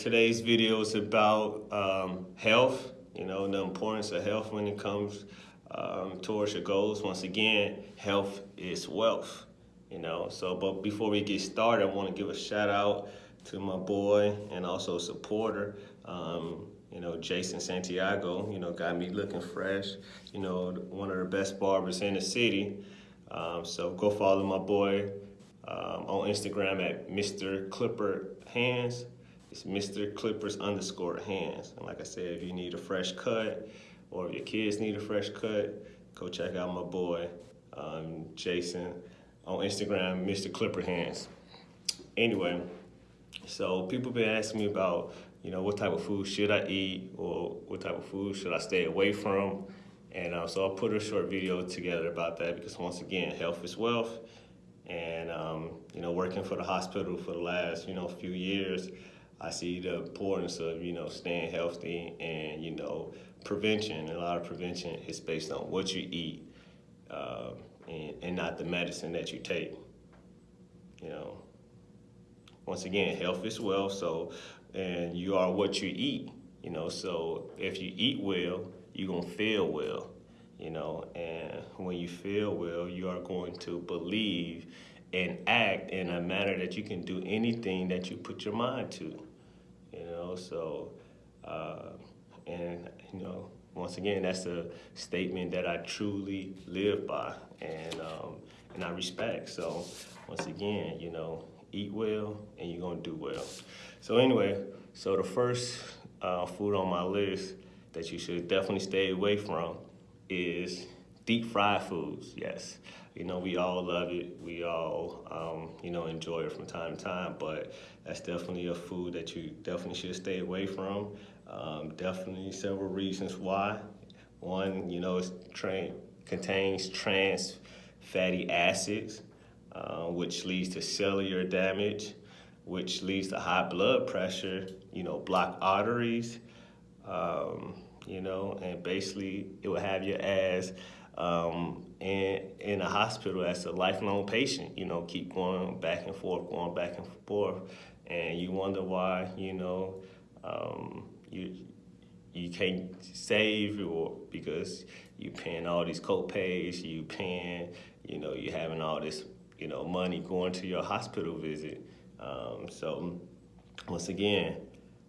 Today's video is about um, health, you know, the importance of health when it comes um, towards your goals. Once again, health is wealth, you know. So, but before we get started, I want to give a shout out to my boy and also supporter, um, you know, Jason Santiago, you know, got me looking fresh, you know, one of the best barbers in the city. Um, so go follow my boy um, on Instagram at Mr. Clipper Hands. It's Mr. Clippers underscore hands. And like I said, if you need a fresh cut or if your kids need a fresh cut, go check out my boy, um, Jason, on Instagram, Mr. Clipper Hands. Anyway, so people been asking me about, you know, what type of food should I eat or what type of food should I stay away from? And uh, so I put a short video together about that because once again, health is wealth. And, um, you know, working for the hospital for the last, you know, few years, I see the importance of, you know, staying healthy and, you know, prevention. A lot of prevention is based on what you eat uh, and, and not the medicine that you take. You know, once again, health is wealth. So, and you are what you eat. You know, so if you eat well, you're gonna feel well. You know, and when you feel well, you are going to believe and act in a manner that you can do anything that you put your mind to know, so, uh, and, you know, once again, that's a statement that I truly live by and, um, and I respect. So, once again, you know, eat well and you're gonna do well. So anyway, so the first uh, food on my list that you should definitely stay away from is deep fried foods, yes. You know, we all love it. We all, um, you know, enjoy it from time to time, but that's definitely a food that you definitely should stay away from. Um, definitely several reasons why. One, you know, it contains trans fatty acids, uh, which leads to cellular damage, which leads to high blood pressure, you know, block arteries, um, you know, and basically it will have your ass um, in, in a hospital as a lifelong patient, you know, keep going back and forth, going back and forth. And you wonder why, you know, um, you you can't save or because you paying all these co-pays, you paying, you know, you're having all this, you know, money going to your hospital visit. Um, so once again,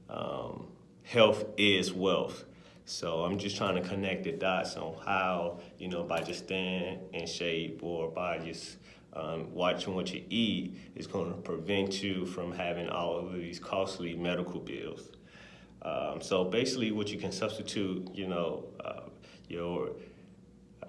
um, health is wealth. So I'm just trying to connect the dots on how, you know, by just staying in shape or by just um, watching what you eat is going to prevent you from having all of these costly medical bills. Um, so basically what you can substitute, you know, uh, your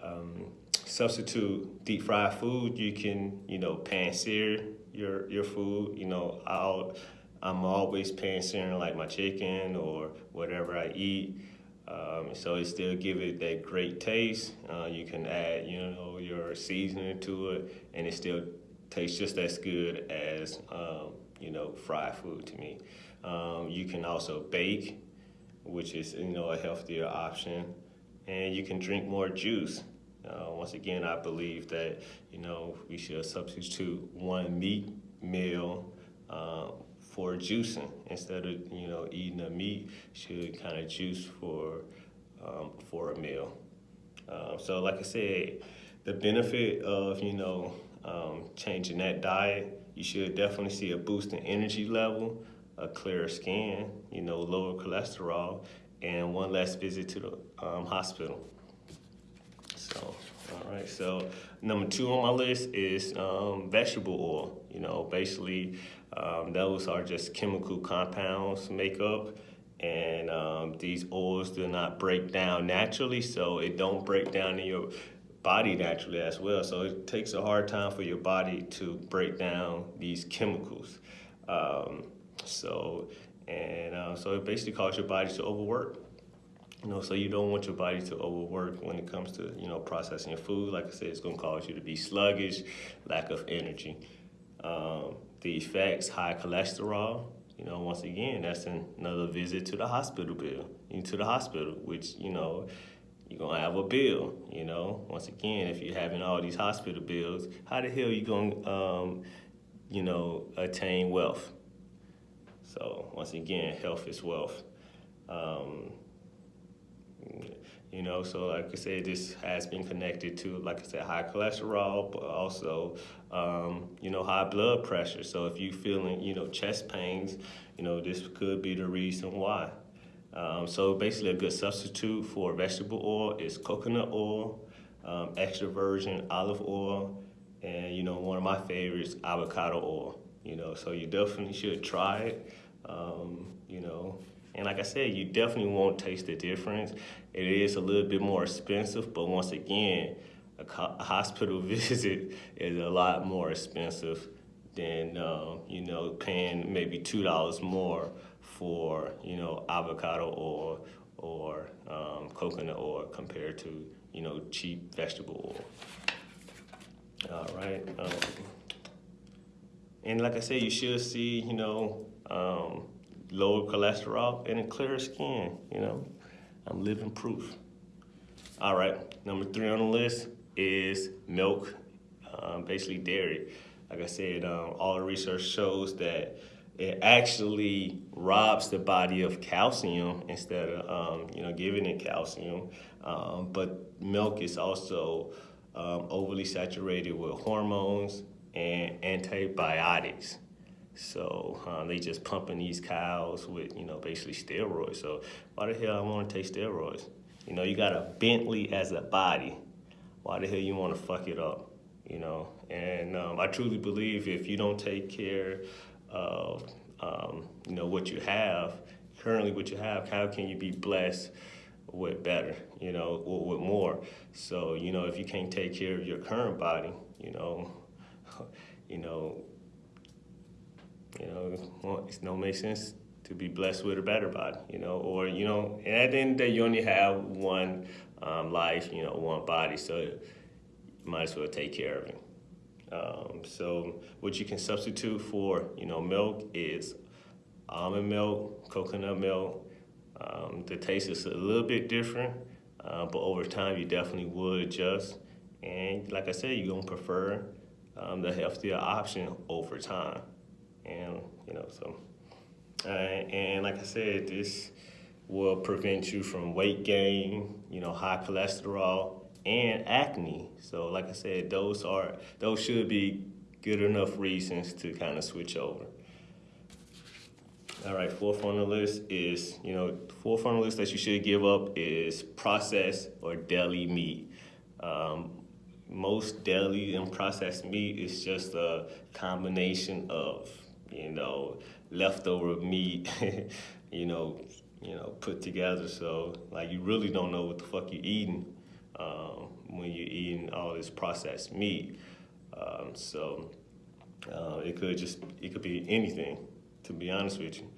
um, substitute deep fried food, you can, you know, pan sear your, your food, you know, I'll, I'm always pan searing like my chicken or whatever I eat. Um, so it still give it that great taste. Uh, you can add, you know, your seasoning to it, and it still tastes just as good as, um, you know, fried food to me. Um, you can also bake, which is, you know, a healthier option, and you can drink more juice. Uh, once again, I believe that, you know, we should substitute one meat meal uh, for juicing. Instead of you know eating a meat should kind of juice for um, for a meal. Um, so like I said the benefit of you know um, changing that diet you should definitely see a boost in energy level a clearer skin you know lower cholesterol and one less visit to the um, hospital. So all right so number two on my list is um, vegetable oil. You know basically um, those are just chemical compounds makeup and um, these oils do not break down naturally so it don't break down in your body naturally as well. So it takes a hard time for your body to break down these chemicals. Um, so and uh, so it basically causes your body to overwork you know so you don't want your body to overwork when it comes to you know processing your food like i said it's going to cause you to be sluggish lack of energy um, the effects, high cholesterol, you know, once again, that's another visit to the hospital bill, into the hospital, which, you know, you're gonna have a bill, you know. Once again, if you're having all these hospital bills, how the hell you gonna, um, you know, attain wealth? So once again, health is wealth. Um, you know, so like I said, this has been connected to, like I said, high cholesterol, but also, um, you know, high blood pressure. So if you feeling, you know, chest pains, you know, this could be the reason why. Um, so basically a good substitute for vegetable oil is coconut oil, um, extra virgin olive oil, and, you know, one of my favorites, avocado oil. You know, so you definitely should try it. Um, you know, and like I said, you definitely won't taste the difference. It is a little bit more expensive, but once again, a, a hospital visit is a lot more expensive than um, you know paying maybe two dollars more for you know avocado oil or um, coconut oil compared to you know cheap vegetable oil. All right, um, and like I said, you should see you know um, lower cholesterol, and a clearer skin, you know. I'm living proof. All right, number three on the list is milk, um, basically dairy. Like I said, um, all the research shows that it actually robs the body of calcium instead of, um, you know, giving it calcium. Um, but milk is also um, overly saturated with hormones and antibiotics. So um, they just pumping these cows with, you know, basically steroids. So why the hell I want to take steroids? You know, you got a Bentley as a body. Why the hell you want to fuck it up? You know, and um, I truly believe if you don't take care of, um, you know, what you have, currently what you have, how can you be blessed with better, you know, with more? So, you know, if you can't take care of your current body, you know, you know, you know, it don't make sense to be blessed with a better body, you know, or, you know, and at the end of the day, you only have one um, life, you know, one body, so you might as well take care of it. Um, so what you can substitute for, you know, milk is almond milk, coconut milk. Um, the taste is a little bit different, uh, but over time you definitely would adjust. And like I said, you're gonna prefer um, the healthier option over time and you know so uh, and like I said this will prevent you from weight gain you know high cholesterol and acne. So like I said those are those should be good enough reasons to kind of switch over. All right fourth on the list is you know fourth on the list that you should give up is processed or deli meat. Um, most deli and processed meat is just a combination of you know, leftover meat, you know, you know, put together. So like you really don't know what the fuck you're eating um, when you're eating all this processed meat. Um, so uh, it could just it could be anything, to be honest with you.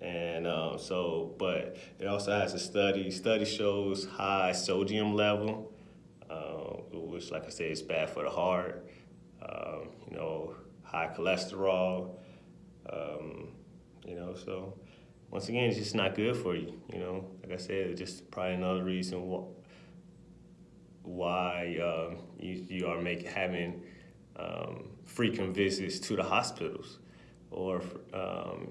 And um, so, but it also has a study. Study shows high sodium level, uh, which, like I said, is bad for the heart. Um, you know, high cholesterol, um, you know, so once again, it's just not good for you. You know, like I said, it's just probably another reason wh why um, you, you are making having um, frequent visits to the hospitals, or um,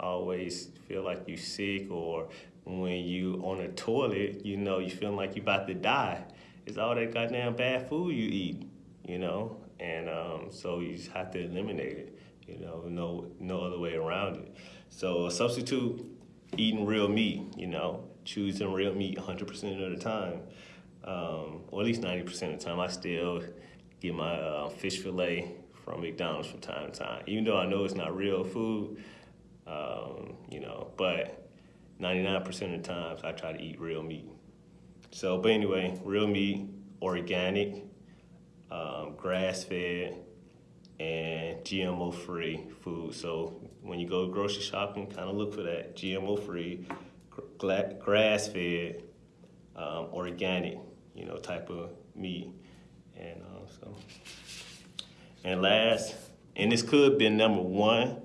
always feel like you're sick, or when you on a toilet, you know, you feel like you're about to die. It's all that goddamn bad food you eat, you know, and um, so you just have to eliminate it. You know, no no other way around it. So substitute eating real meat. You know, choosing real meat 100% of the time, um, or at least 90% of the time. I still get my uh, fish fillet from McDonald's from time to time, even though I know it's not real food. Um, you know, but 99% of the times I try to eat real meat. So, but anyway, real meat, organic, um, grass fed, and GMO free food. So when you go grocery shopping, kind of look for that GMO free, grass fed, um, organic, you know, type of meat. And uh, so, and last, and this could be number one,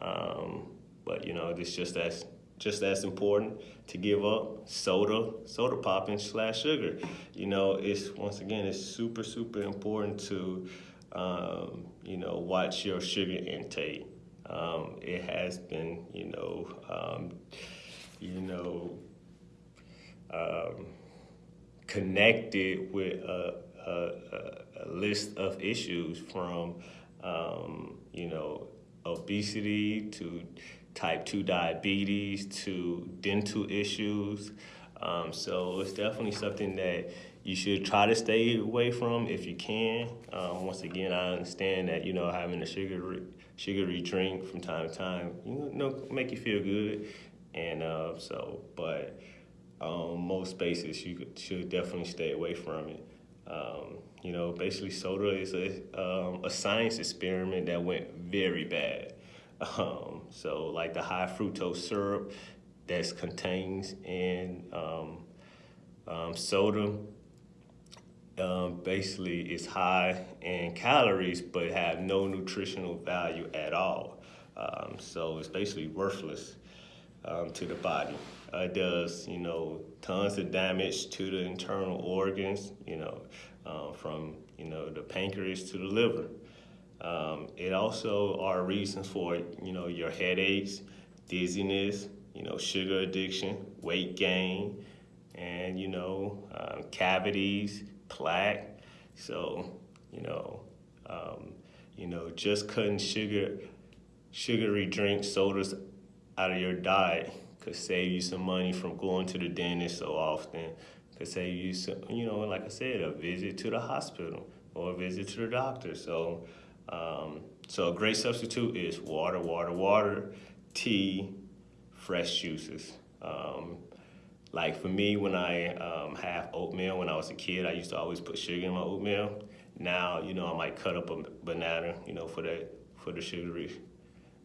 um, but you know, this just as just as important to give up soda, soda popping slash sugar. You know, it's once again, it's super super important to um, you know, watch your sugar intake. Um, it has been, you know, um, you know, um, connected with a, a, a, list of issues from, um, you know, obesity to type 2 diabetes to dental issues. Um, so it's definitely something that you should try to stay away from if you can. Um, once again, I understand that, you know, having a sugary, sugary drink from time to time, you know, make you feel good. And uh, so, but um, most spaces you should definitely stay away from it. Um, you know, basically soda is a, um, a science experiment that went very bad. Um, so like the high fructose syrup that contains in um, um, soda um, basically is high in calories but have no nutritional value at all. Um, so it's basically worthless um, to the body. Uh, it does, you know, tons of damage to the internal organs, you know, uh, from, you know, the pancreas to the liver. Um, it also are reasons for, you know, your headaches, dizziness, you know, sugar addiction, weight gain, and, you know, um, cavities, plaque. So, you know, um, you know, just cutting sugar, sugary drinks, sodas out of your diet could save you some money from going to the dentist so often. Could save you some, you know, like I said, a visit to the hospital or a visit to the doctor. So, um, so a great substitute is water, water, water, tea, fresh juices. Um, like for me, when I um, have oatmeal, when I was a kid, I used to always put sugar in my oatmeal. Now, you know, I might cut up a banana, you know, for that, for the sugary,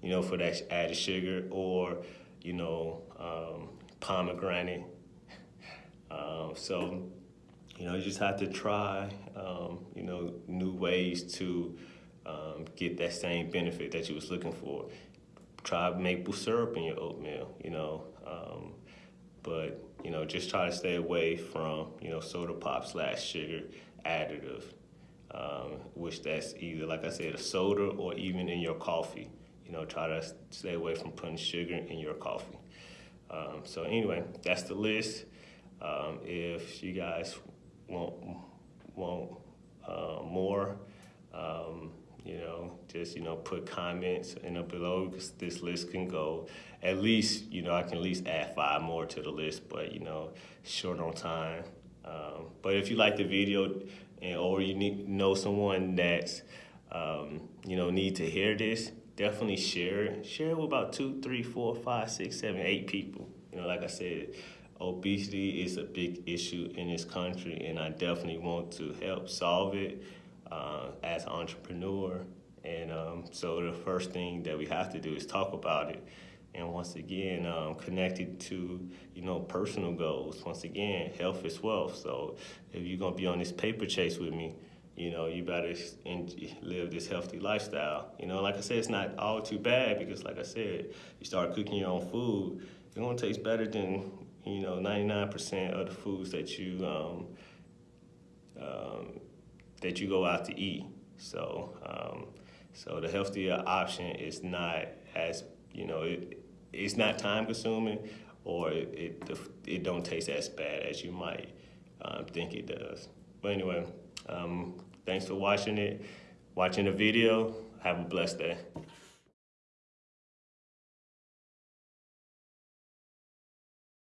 you know, for that added sugar, or, you know, um, pomegranate. Um, so, you know, you just have to try, um, you know, new ways to um, get that same benefit that you was looking for. Try maple syrup in your oatmeal, you know, um, but you know, just try to stay away from you know soda pop slash sugar additive, um, which that's either like I said a soda or even in your coffee. You know, try to stay away from putting sugar in your coffee. Um, so anyway, that's the list. Um, if you guys want want uh, more. You know, just, you know, put comments in the below because this list can go at least, you know, I can at least add five more to the list, but, you know, short on time. Um, but if you like the video and, or you need, know someone that's, um, you know, need to hear this, definitely share it. Share it with about two, three, four, five, six, seven, eight people. You know, like I said, obesity is a big issue in this country, and I definitely want to help solve it uh, as an entrepreneur. And um, so the first thing that we have to do is talk about it. And once again, um, connected to, you know, personal goals. Once again, health is wealth. So if you're to be on this paper chase with me, you know, you better live this healthy lifestyle. You know, like I said, it's not all too bad because, like I said, you start cooking your own food, it's to taste better than, you know, 99% of the foods that you um, um, that you go out to eat. So, um, so the healthier option is not as you know it, it's not time consuming, or it, it it don't taste as bad as you might um, think it does. But anyway, um, thanks for watching it, watching the video. Have a blessed day.